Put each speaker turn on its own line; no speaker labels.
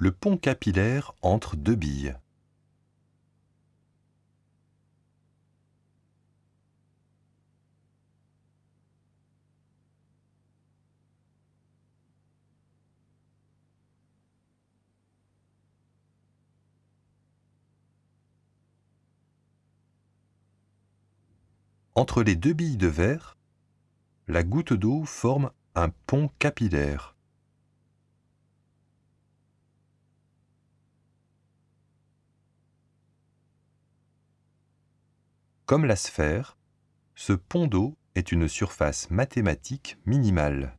Le pont capillaire entre deux billes. Entre les deux billes de verre, la goutte d'eau forme un pont capillaire. Comme la sphère, ce pont d'eau est une surface mathématique minimale.